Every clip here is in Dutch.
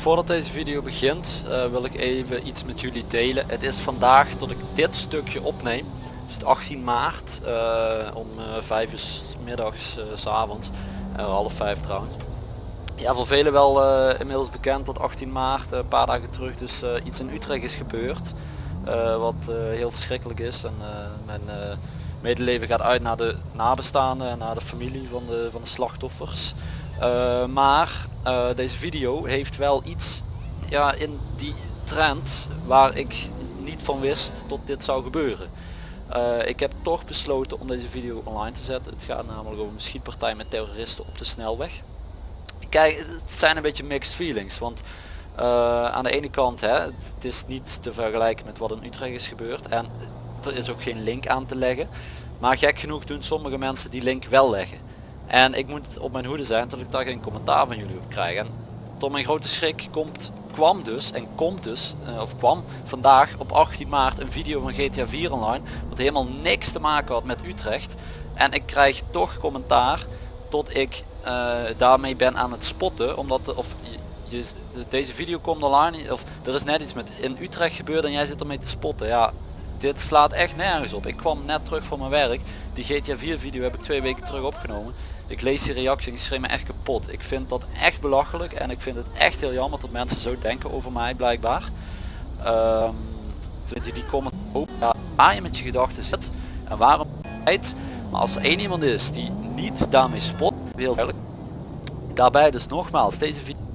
voordat deze video begint uh, wil ik even iets met jullie delen. Het is vandaag dat ik dit stukje opneem. Het is 18 maart uh, om 5 uur middags, s avonds, half 5 trouwens. Ja, voor velen wel inmiddels bekend dat 18 maart, een paar dagen terug, dus iets in Utrecht is gebeurd. wat heel verschrikkelijk is en mijn medeleven gaat uit naar de nabestaanden en naar de familie van de, van de slachtoffers. Uh, maar uh, deze video heeft wel iets ja, in die trend waar ik niet van wist tot dit zou gebeuren. Uh, ik heb toch besloten om deze video online te zetten. Het gaat namelijk over een schietpartij met terroristen op de snelweg. Kijk, het zijn een beetje mixed feelings. Want aan de ene kant, hè, het is niet te vergelijken met wat in Utrecht is gebeurd. En er is ook geen link aan te leggen. Maar gek genoeg doen sommige mensen die link wel leggen. En ik moet op mijn hoede zijn dat ik daar geen commentaar van jullie op krijg. En tot mijn grote schrik komt, kwam dus en komt dus, uh, of kwam vandaag op 18 maart een video van GTA 4 online. Wat helemaal niks te maken had met Utrecht. En ik krijg toch commentaar tot ik uh, daarmee ben aan het spotten. Omdat, de, of je, deze video komt online, of er is net iets met in Utrecht gebeurd en jij zit ermee te spotten. Ja, dit slaat echt nergens op. Ik kwam net terug van mijn werk. Die GTA 4 video heb ik twee weken terug opgenomen. Ik lees die reactie en ik schreef me echt kapot. Ik vind dat echt belachelijk en ik vind het echt heel jammer dat mensen zo denken over mij blijkbaar. Um, die comment ook ja, waar je met je gedachten zit en waarom het. Maar als er één iemand is die niet daarmee spot, heel duidelijk. Daarbij dus nogmaals, deze video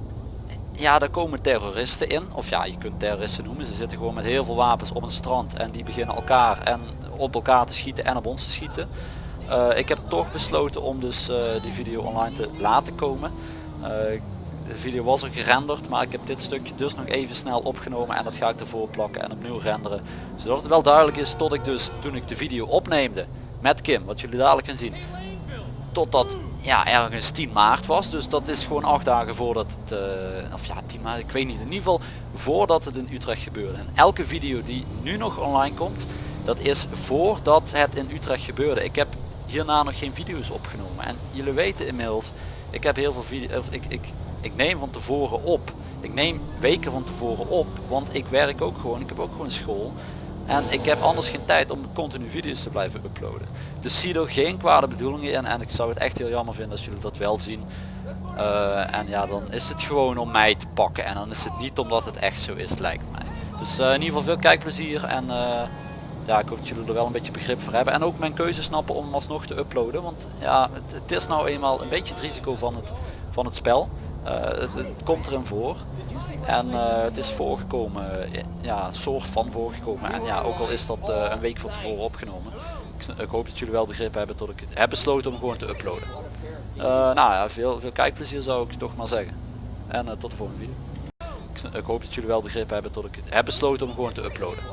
ja, daar komen terroristen in. Of ja, je kunt terroristen noemen. Ze zitten gewoon met heel veel wapens op een strand en die beginnen elkaar en op elkaar te schieten en op ons te schieten. Uh, ik heb toch besloten om dus uh, die video online te laten komen. Uh, de video was er gerenderd, maar ik heb dit stukje dus nog even snel opgenomen en dat ga ik ervoor plakken en opnieuw renderen. Zodat het wel duidelijk is tot ik dus, toen ik de video opneemde met Kim, wat jullie dadelijk gaan zien, totdat ja, ergens 10 maart was. Dus dat is gewoon acht dagen voordat het, of ja 10 maart, ik weet niet, in ieder geval voordat het in Utrecht gebeurde. En elke video die nu nog online komt, dat is voordat het in Utrecht gebeurde. Ik heb hierna nog geen video's opgenomen. En jullie weten inmiddels, ik heb heel veel video's, ik, ik, ik neem van tevoren op. Ik neem weken van tevoren op, want ik werk ook gewoon, ik heb ook gewoon school. En ik heb anders geen tijd om continu video's te blijven uploaden. Dus zie er geen kwade bedoelingen in en ik zou het echt heel jammer vinden als jullie dat wel zien. Uh, en ja, dan is het gewoon om mij te pakken en dan is het niet omdat het echt zo is, lijkt mij. Dus uh, in ieder geval veel kijkplezier en uh, ja, ik hoop dat jullie er wel een beetje begrip voor hebben. En ook mijn keuze snappen om alsnog te uploaden. Want ja, het, is nou eenmaal een beetje het risico van het, van het spel. Het, het, komt erin voor. En het is voorgekomen, ja, soort van voorgekomen. En ja, ook al is dat een week van tevoren opgenomen ik, hoop dat jullie wel begrip hebben tot ik heb besloten om gewoon te uploaden. Nou ja, veel, veel kijkplezier zou ik toch maar zeggen. En tot de volgende video. Ik, hoop dat jullie wel begrip hebben tot ik heb besloten om gewoon te uploaden.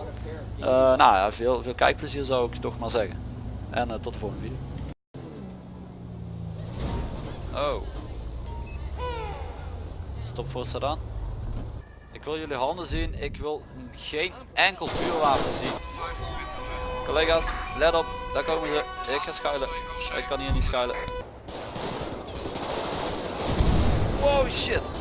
Uh, nou ja, veel, veel kijkplezier zou ik toch maar zeggen. En tot de volgende video. Oh. Stop voor Sadan. Ik wil jullie handen zien. Ik wil geen enkel vuurwapen zien. Collega's, let op, daar komen ze. Ik ga schuilen. Ik kan hier niet schuilen. Wow shit.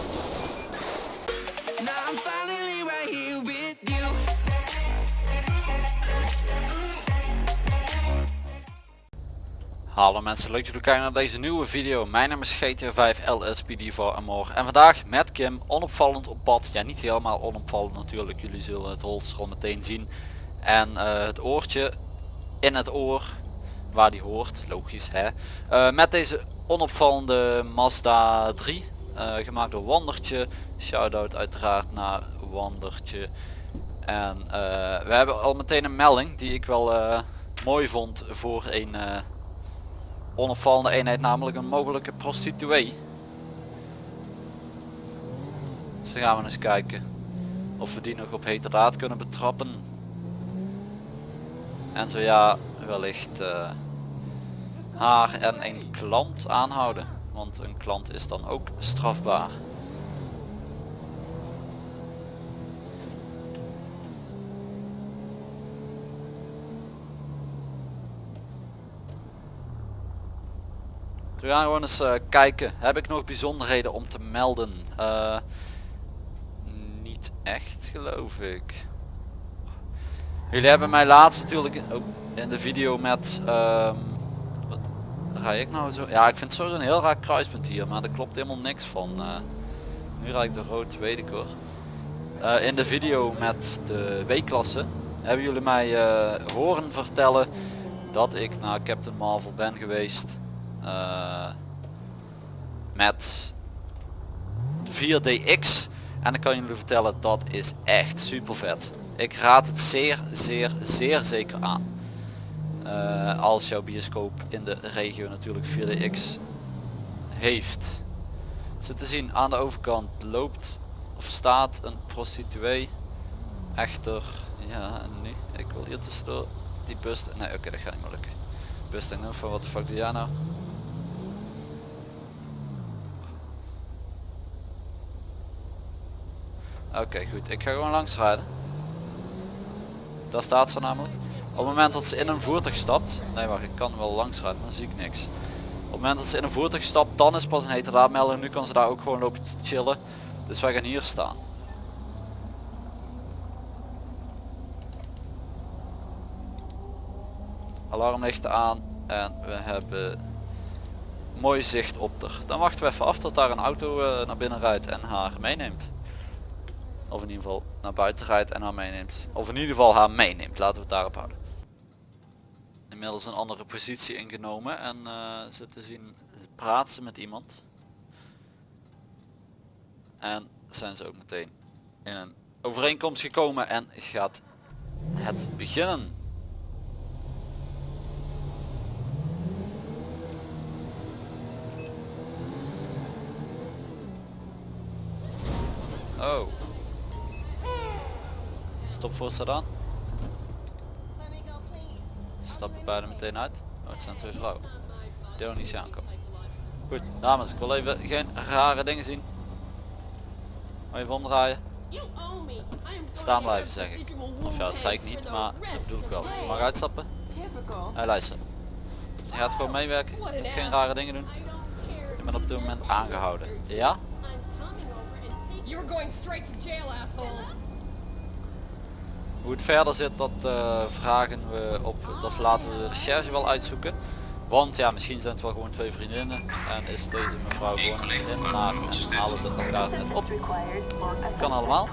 Hallo mensen, leuk dat jullie kijken naar deze nieuwe video. Mijn naam is GTA 5 LSPD voor Amor. En vandaag met Kim, onopvallend op pad. Ja, niet helemaal onopvallend natuurlijk. Jullie zullen het holster al meteen zien en uh, het oortje in het oor waar die hoort logisch hè uh, met deze onopvallende Mazda 3 uh, eh, gemaakt door Wandertje. Shout-out uiteraard naar Wandertje. En we hebben al meteen een melding die ik wel mooi vond voor een onopvallende eenheid namelijk een mogelijke prostituee. Dus dan gaan we eens kijken of we die nog op heterdaad kunnen betrappen. En zo ja, wellicht haar en een klant aanhouden. Want een klant is dan ook strafbaar. We gaan gewoon eens kijken. Heb ik nog bijzonderheden om te melden? Uh, echt geloof ik. Jullie hebben mij laatst natuurlijk in, de video met... ehm, rij ik nou zo? Ja ik vind het sowieso een heel raar kruispunt hier, maar er klopt helemaal niks van. eh. nu rijd ik de rood, weet ik hoor. Eh, in de video met de W-klasse hebben jullie mij eh, horen vertellen dat ik naar Captain Marvel ben geweest met 4DX en ik kan jullie vertellen dat is echt super vet. Ik raad het zeer zeer zeer zeker aan. Eh, als jouw bioscoop in de regio natuurlijk 4DX heeft. Zo te zien aan de overkant loopt of staat een prostituee. Echter, ja nee, ik wil hier tussendoor die bus, nee oké dat gaat niet meer lukken. Bus nog van wat de fuck doe jij nou? Oké goed, ik ga gewoon langs rijden. Daar staat ze namelijk. Op het moment dat ze in een voertuig stapt, nee wacht ik kan wel langs rijden, maar dan zie ik niks. Op het moment dat ze in een voertuig stapt, dan is pas een heterdaadmelding. Nu kan ze daar ook gewoon lopen chillen. Dus wij gaan hier staan. Alarmlichten aan en we hebben mooi zicht op er. Dan wachten we even af tot daar een auto eh, naar binnen rijdt en haar meeneemt. Of in ieder geval naar buiten rijdt en haar meeneemt. Of in ieder geval haar meeneemt, laten we het daarop houden. Inmiddels een andere positie ingenomen en uh, te zien praat ze met iemand. En zijn ze ook meteen in een overeenkomst gekomen en gaat het beginnen. Oh. Stop voor sedan. Stappen beide meteen uit. Oh, het zijn twee vrouwen. Ook niet aankomen. Goed, dames, ik wil even geen rare dingen zien. Even omdraaien. Staan blijven zeg ik. Of ja, dat zei ik niet, maar dat bedoel ik wel. Je mag uitstappen. Hey, luister. Je gaat gewoon meewerken. Je moet geen rare dingen doen. Je bent op dit moment aangehouden. Ja? Hoe het verder zit, dat eh, vragen we op, dat laten we de recherche wel uitzoeken. Want ja, misschien zijn het wel gewoon twee vriendinnen en is deze mevrouw gewoon een vriendin, maar en halen ze elkaar net op. Kan allemaal.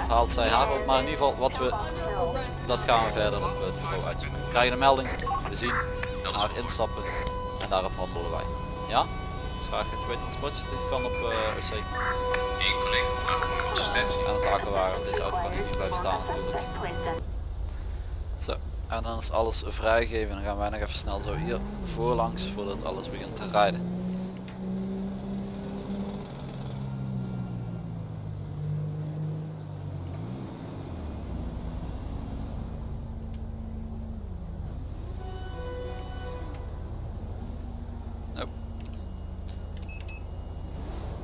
Of haalt zij haar op, maar in ieder geval wat we, dat gaan we verder op het bureau uitzoeken. We krijgen een melding, we zien, haar instappen en daarop handelen wij. Ja? Dus graag het transportjes, dit kan op eh OC. En het aquawagen, deze auto kan hier niet blijven staan natuurlijk. Zo, en dan is alles vrijgegeven. Dan gaan wij nog even snel zo hier voorlangs voordat alles begint te rijden. Oh.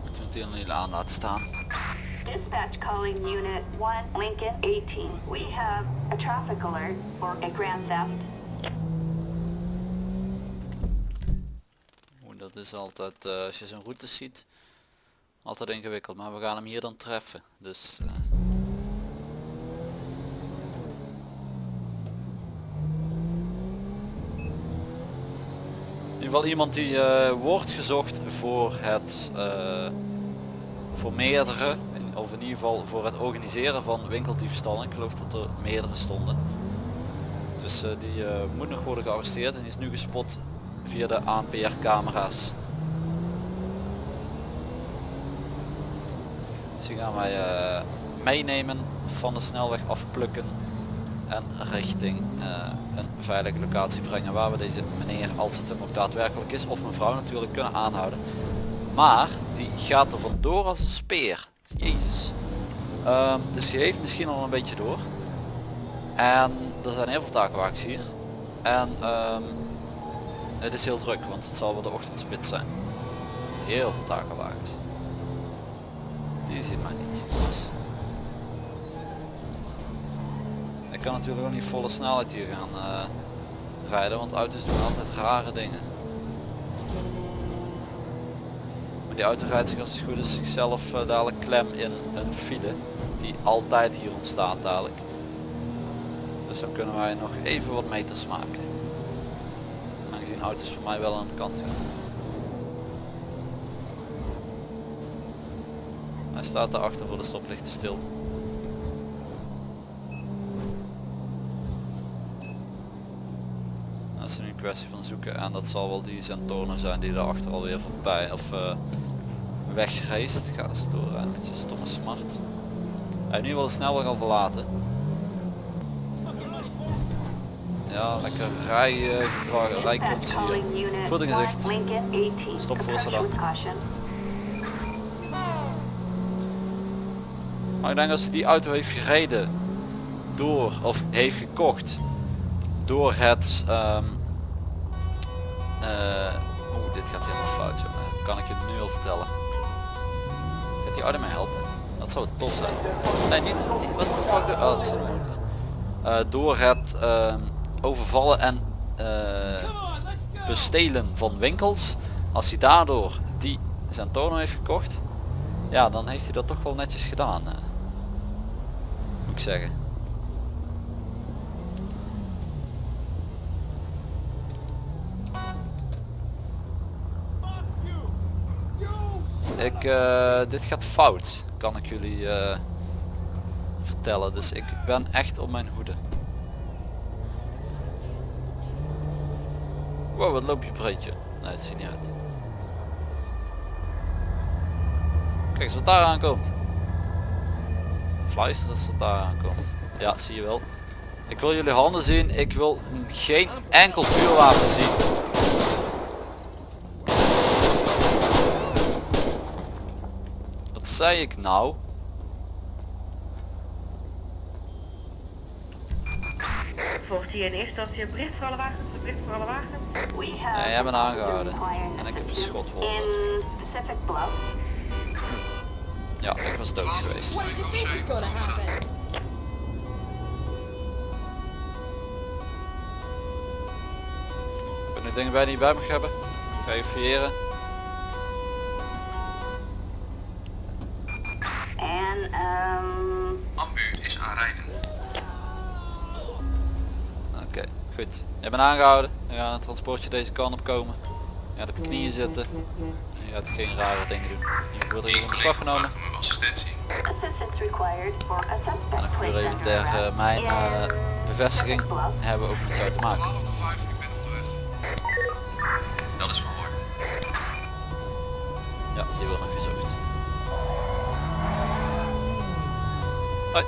Moeten we het hier aan laten staan. Calling Unit 1 Lincoln 18. We have a traffic alert for a grand theft. Oeh, dat is altijd, eh, als je zo'n route ziet, altijd ingewikkeld. Maar we gaan hem hier dan treffen. Dus eh, in ieder geval iemand die eh, wordt gezocht voor het voor meerdere of in ieder geval voor het organiseren van winkeldiefstallen. Ik geloof dat er meerdere stonden. Dus eh, die eh, moet nog worden gearresteerd en die is nu gespot via de ANPR camera's. Dus die gaan wij eh, meenemen van de snelweg afplukken en richting een veilige locatie brengen waar we deze meneer als het hem ook daadwerkelijk is of mevrouw natuurlijk kunnen aanhouden. Maar die gaat er vandoor als een speer. Ehm, dus die heeft misschien al een beetje door. En er zijn heel veel takenwagens hier. En ehm, het is heel druk, want het zal wel de ochtendspits zijn. Heel veel takenwagens. Die zien mij niet. Ik kan natuurlijk ook niet volle snelheid hier gaan eh, rijden, want auto's doen altijd rare dingen. Die auto rijdt zich als het goed is zichzelf eh, dadelijk klem in een file. die altijd hier ontstaat dadelijk. Dus dan kunnen wij nog even wat meters maken. Aangezien auto's voor mij wel aan de kant gaan. Hij staat daarachter voor de stoplichten stil. Dat is nu een kwestie van zoeken en dat zal wel die Zentorno zijn die daarachter alweer voorbij of uh, weggereisd. Ga eens door en met je stomme smart. Hij nu wel de snelweg al verlaten. Ja, lekker rijden, gedragen, rijklots hier. Voor gezicht. Stop voor ze dan. Maar ik denk als hij die auto heeft gereden door, of heeft gekocht door het, um, oeh dit gaat helemaal fout zo, kan ik je nu al vertellen. Die helpen? Dat zou tof zijn. Nee niet, wat de fuck, oh dat motor. Uh, door het uh, overvallen en uh, bestelen van winkels, als hij daardoor die Zentorno heeft gekocht, ja dan heeft hij dat toch wel netjes gedaan. Uh moet ik zeggen. Ik, uh, dit gaat fout, kan ik jullie uh, vertellen. Dus ik ben echt op mijn hoede. Wow, wat loop je breedje? Nee, het ziet niet uit. Kijk eens wat daar aankomt fluisteren als het daar aankomt. Ja, zie je wel. Ik wil jullie handen zien. Ik wil geen enkel vuurwapen zien. Zei ik nou? Volgt hier in eerste instantie een bericht voor alle wagens? Een bericht voor alle wagens? Nee, jij bent aangehouden. En ik heb een schot voor. Ja, ik was dood geweest. Ik nu dingen bij die je bij mag hebben. Ga je veriëren. Goed. Je bent aangehouden. We gaan een transportje deze kant op komen. Ja, op je knieën zitten. Je gaat geen rare dingen doen. Je wordt hier in beslag genomen. En ik probeer even tegen mijn uh, bevestiging hebben we ook met jou te maken. Dat is verhoord. Ja, die wordt nog gezocht. Hoi.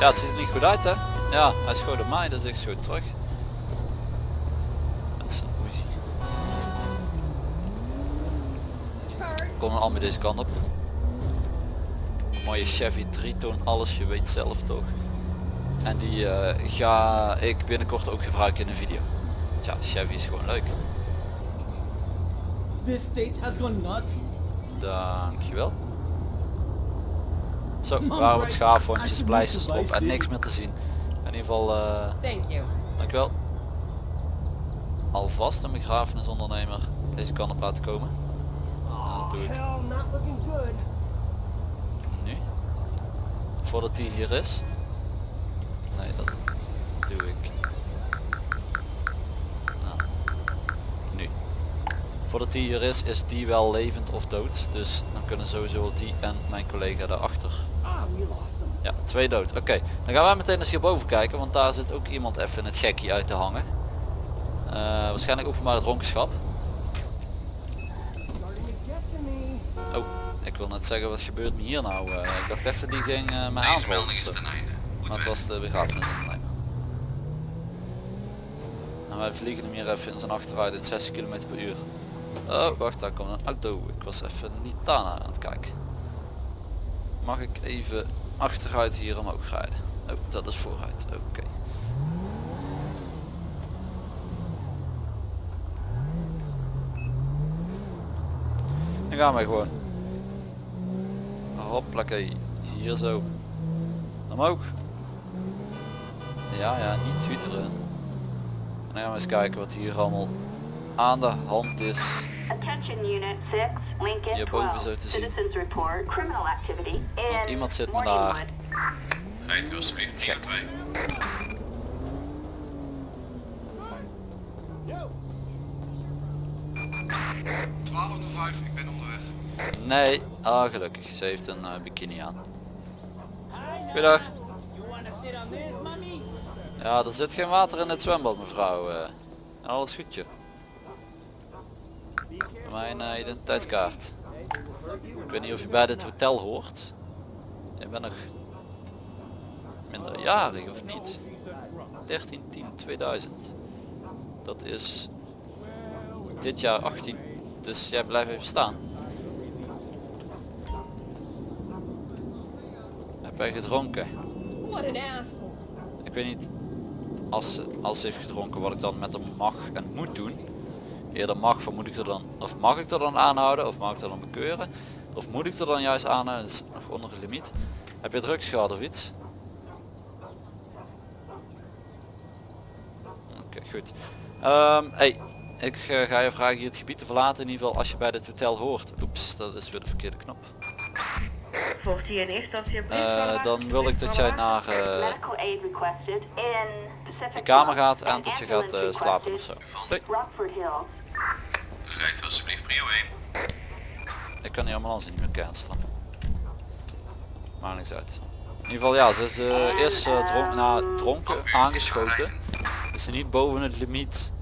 Ja, het ziet er niet goed uit hè. Ja, hij schoot op mij, dus ik schoot terug. Komen allemaal deze kant op. Mooie Chevy 3 toon, alles, je weet zelf toch. En die uh, ga ik binnenkort ook gebruiken in een video. Tja, Chevy is gewoon leuk. This state has gone nuts. Dankjewel. Zo, waar wat schaafwondjes, pleisters erop en niks meer te zien. In ieder geval, uh, Thank you. dankjewel. Alvast een begrafenisondernemer deze kant op laten komen Nu? Voordat hij hier is? Nee, dat doe ik. Nou. Nu. Voordat hij hier is, is die wel levend of dood. Dus dan kunnen sowieso die en mijn collega daarachter. Ja, twee dood. Oké, dan gaan wij meteen eens hierboven kijken, want daar zit ook iemand even in het gekkie uit te hangen. Uh, waarschijnlijk openbaar dronkenschap. Oh, ik wil net zeggen wat gebeurt me hier nou? Uh, ik dacht even die ging uh, me aanvallen. Maar het was de begrafenisondernemer. En wij vliegen hem hier even in zijn achteruit in 60 km per uur. Oh, wacht, daar komt een auto. Ik was even niet daarna aan het kijken. Mag ik even achteruit hier omhoog rijden? Oh, dat is vooruit. Oké. Dan gaan wij gewoon Hoppakee, hier zo. Omhoog. Ja, ja, niet tuteren. En dan gaan we eens kijken wat hier allemaal aan de hand is. Hierboven zo te zien. Want iemand zit me daar Rijdt u alsjeblieft 2. ik ben. Nee, ah gelukkig, ze heeft een eh, bikini aan. Goedendag. Ja, er zit geen water in het zwembad mevrouw. eh. alles goedje. Mijn eh, identiteitskaart. Ik weet niet of je bij dit hotel hoort. Je bent nog minderjarig of niet? 13 10 2000. Dat is dit jaar 18. Dus jij blijft even staan. Heb jij gedronken? Ik weet niet als, als ze heeft gedronken wat ik dan met hem mag en moet doen. Eerder mag van moet ik er dan, of mag ik er dan aanhouden of mag ik er dan bekeuren? Of moet ik er dan juist aanhouden, dat is nog onder de limiet. Heb je drugs gehad of iets? Oké, goed. Ehm, hey, ik eh, ga je vragen hier het gebied te verlaten in ieder geval als je bij dit hotel hoort. Oeps, dat is weer de verkeerde knop. Volgt hier in eerste instantie Eh, dan wil ik dat jij naar eh, je kamer gaat en dat je gaat eh, slapen of zo. requested Doei. Rijdt alsjeblieft prio 1. Ik kan die ambulance niet meer cancelen. Maakt niks uit. In ieder geval ja, ze is eh, eerst eh, dronk, na, dronken aangeschoten. Is ze niet boven het limiet.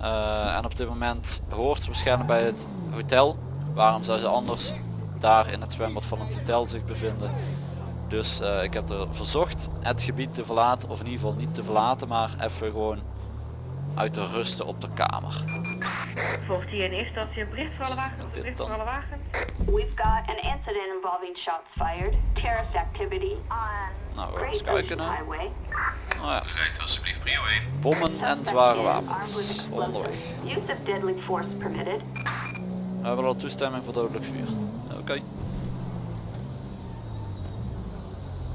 Eh, en op dit moment hoort ze waarschijnlijk bij het hotel. Waarom zou ze anders daar in het zwembad van het hotel zich bevinden? Dus eh, ik heb er verzocht het gebied te verlaten, of in ieder geval niet te verlaten, maar even gewoon uit te rusten op de kamer. Volgt hier in eerste instantie een bericht voor alle wagens? Dit Bericht voor alle wagens? We've got an incident involving shots fired, terrorist activity on Nou, we eens kijken, Ocean hè. Highway. Nou ja, Rijdt alsjeblieft prio 1. bommen en zware wapens onderweg. Use of deadly force permitted. We hebben al toestemming voor dodelijk vuur. Oké.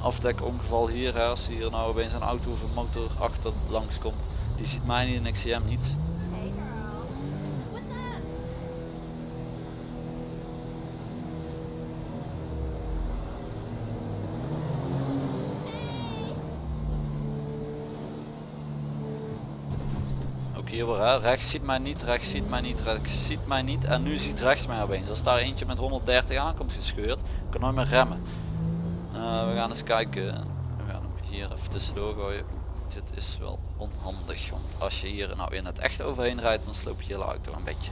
Afdekongeval hier, hè, als hier nou opeens een auto of een motor achter langs komt. Die ziet mij niet en ik zie hem niet. Hier weer, rechts ziet mij niet, rechts ziet mij niet, rechts ziet mij niet en nu ziet rechts mij opeens. Als daar eentje met 130 aankomt gescheurd, kan nooit meer remmen. Eh, we gaan eens kijken. We gaan hem hier even tussendoor gooien. Dit is wel onhandig, want als je hier nou in het echt overheen rijdt, dan sloop je je auto een beetje.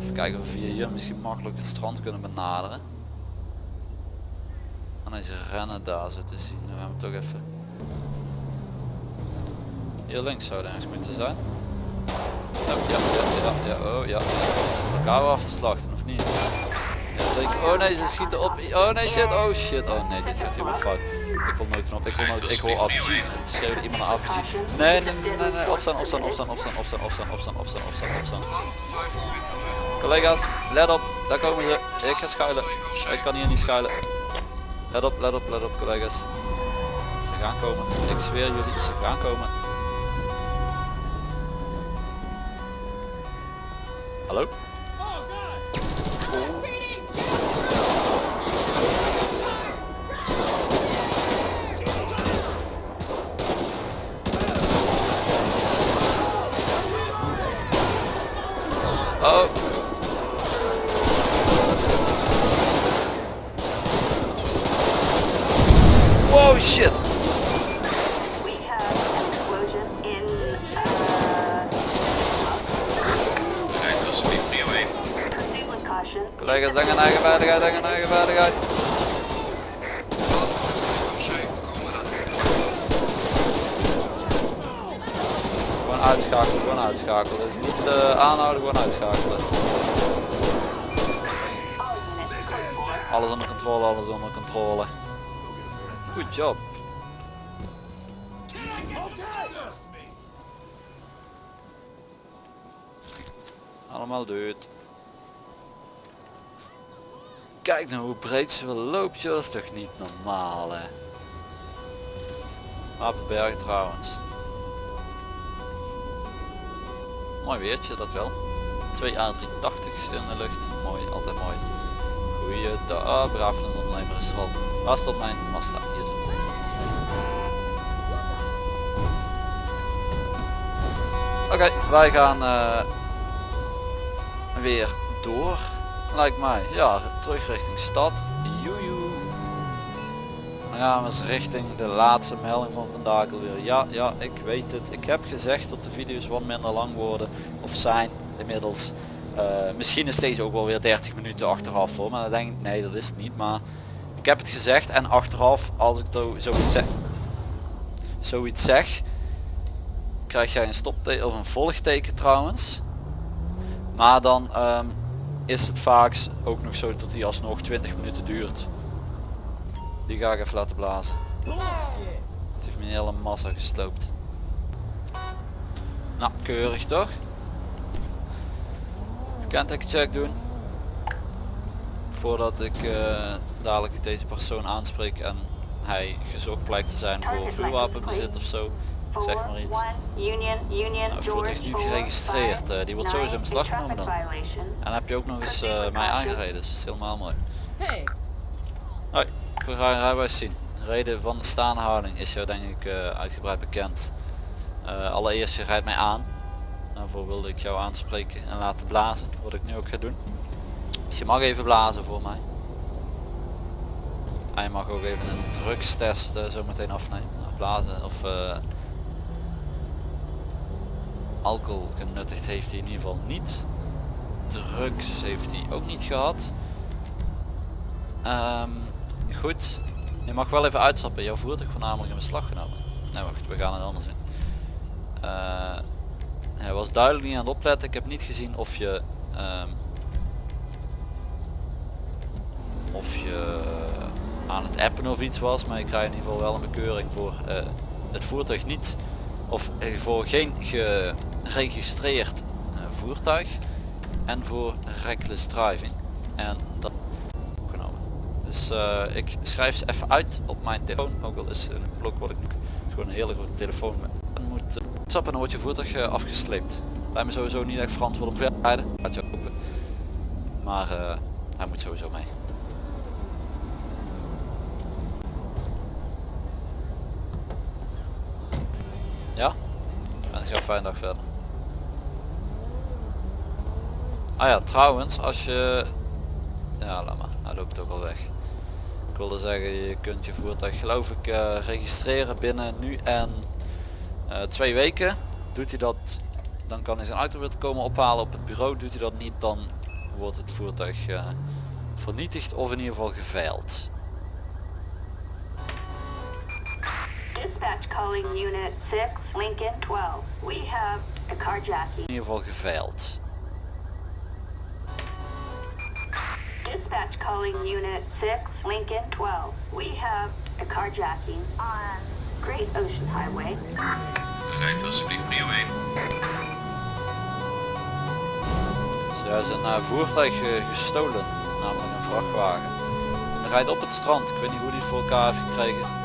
Even kijken of we hier misschien makkelijk het strand kunnen benaderen. En als rennen daar zo te zien, dan gaan we toch even hier links zou het ergens moeten zijn. Ja, ja, ja, ja, ja, oh ja. Ze elkaar af te slachten, of niet? Ja, zeker. Oh nee, ze schieten op. Oh nee, shit. Oh shit. Oh nee, dit gaat helemaal fout. Ik wil nooit op. Ik wil nooit. Ik hoor RPG. Schreeuwde iemand naar RPG. Nee, nee, nee, nee, nee. Opstaan, opstaan, opstaan, opstaan, opstaan, opstaan, opstaan, opstaan, opstaan, opstaan. Collega's, let op. Daar komen ze. Ik ga schuilen. Ik kan hier niet schuilen. Let op, let op, let op, collega's. Ze gaan komen. Ik zweer jullie, ze gaan komen. Hello? gevaardigheid, hangen naar. Gewoon uitschakelen, gewoon uitschakelen. Dus niet eh, aanhouden, gewoon uitschakelen. Alles onder controle, alles onder controle. Goed job. Allemaal dood. Kijk nou hoe breed ze wel loopt, dat is toch niet normaal hè. Wapenberg trouwens. Mooi weertje dat wel. Twee A380's in de lucht. Mooi, altijd mooi. Goeie dag, ah, braaf een ondernemer is er al. Waar stond mijn Mazda? Hier zo. Oké, wij gaan eh, weer door. Lijkt mij. Ja, terug richting stad. Joejoe. Dan gaan we eens richting de laatste melding van vandaag alweer. Ja, ja, ik weet het. Ik heb gezegd dat de video's wat minder lang worden. Of zijn inmiddels. Eh, misschien is deze ook wel weer 30 minuten achteraf voor. Maar dan denk ik, nee dat is het niet. Maar ik heb het gezegd. En achteraf, als ik zoiets zeg, zoiets zeg krijg jij een stopteken of een volgteken trouwens. Maar dan ehm, is het vaak ook nog zo dat die alsnog 20 minuten duurt. Die ga ik even laten blazen. Het heeft me een hele massa gesloopt. Nou, keurig toch? Kentekencheck doen. Voordat ik eh, dadelijk deze persoon aanspreek en hij gezocht blijkt te zijn voor vuurwapenbezit of zo. Zeg maar iets. 41 Union, Union, Nou, het voertuig is niet geregistreerd, eh, die wordt sowieso in beslag genomen dan. En dan heb je ook nog eens eh, mij aangereden, dus dat is helemaal mooi. Hey, Hoi, we gaan rijbewijs zien. De reden van de staande houding is jou denk ik eh, uitgebreid bekend. Eh, allereerst je rijdt mij aan. Daarvoor wilde ik jou aanspreken en laten blazen, wat ik nu ook ga doen. Dus je mag even blazen voor mij. En je mag ook even een drugstest zo meteen afnemen. Nou, blazen of eh, alcohol genuttigd heeft hij in ieder geval niet. Drugs heeft hij ook niet gehad. Ehm, goed, je mag wel even uitstappen. Jouw voertuig wordt namelijk in beslag genomen. Nee wacht, we gaan het anders doen. Eh, hij was duidelijk niet aan het opletten. Ik heb niet gezien of je ehm, of je aan het appen of iets was, maar je krijgt in ieder geval wel een bekeuring voor eh, het voertuig niet of eh, voor geen geregistreerd eh, voertuig en voor reckless driving. En dat opgenomen. Dus eh, ik schrijf ze even uit op mijn telefoon, ook al is een blok wat ik gewoon een hele grote telefoon moet uh, dan wordt je voertuig eh, afgesleept. Bij me sowieso niet echt verantwoord om verder rijden. Maar hij moet sowieso mee. Ja? En een fijne dag verder. Ah ja, trouwens, als je... Ja, laat maar. Hij loopt ook al weg. Ik wilde zeggen, je kunt je voertuig geloof ik eh, registreren binnen nu en eh, twee weken. Doet hij dat, dan kan hij zijn auto weer komen ophalen op het bureau. Doet hij dat niet, dan wordt het voertuig eh, vernietigd of in ieder geval geveild. Calling Unit 6, Lincoln 12. We have a carjacking. In ieder geval geveild. Dispatch calling Unit 6, Lincoln 12. We have a carjacking on Great Ocean Highway. Rijdt alsjeblieft prio 1. Dus er is een voertuig eh, gestolen, namelijk een vrachtwagen. Hij rijdt op het strand. Ik weet niet hoe die het voor elkaar heeft gekregen.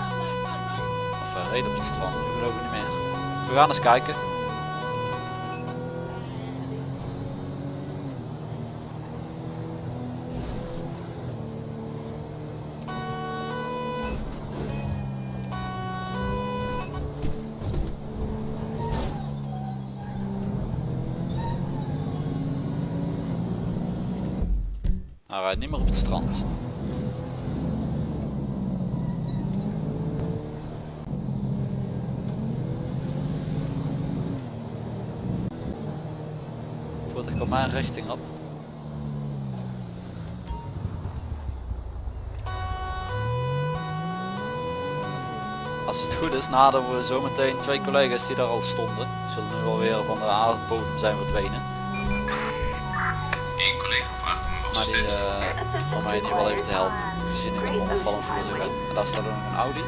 Reed op het strand, ik geloof niet meer. We gaan eens kijken. Hij rijdt niet meer op het strand. Mijn richting op. Als het goed is, naderen we zometeen twee collega's die daar al stonden. Zullen nu alweer van de aardbodem zijn verdwenen. Eén collega vraagt om Maar die, eh, om mij in ieder geval even te helpen. Gezien ik een onopvallend voertuig ben. En daar staat nog een Audi.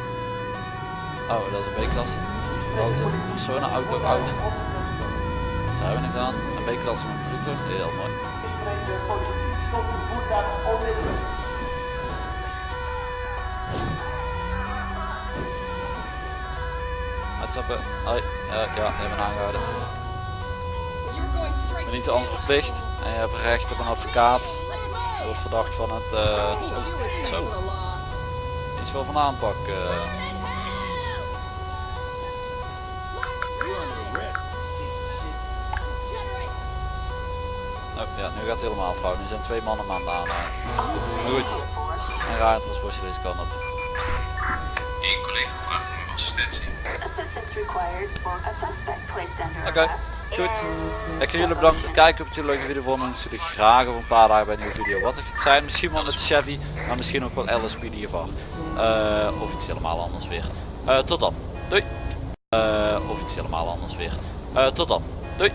Oh, dat is een B-klasse. Dat is een personenauto Audi. Daar hebben we niks aan. Een B-klasse met voertuig. Heel mooi. Uitstappen. Hoi. Ja, ja, die hebben we aangehouden. Ik ben niet jail. onverplicht. En je hebt recht op een advocaat. Je wordt verdacht van het... Eh zo. iets wel van aanpak. eh. Gaat het helemaal fout. Nu zijn twee mannen aan aan. Goed. En raar transportje deze kant op. Eén collega vraagt om assistentie. Oké, goed. Ik ga jullie bedanken voor het kijken. Op het leuke video voor me. Natuurlijk graag over een paar dagen bij een nieuwe video. Wat het gaat zijn. Misschien wel met Chevy. Maar misschien ook wel LSP die geval. Eh of iets helemaal anders weer. Eh, tot dan. Doei. Eh, of iets helemaal anders weer. Eh, tot dan. Doei.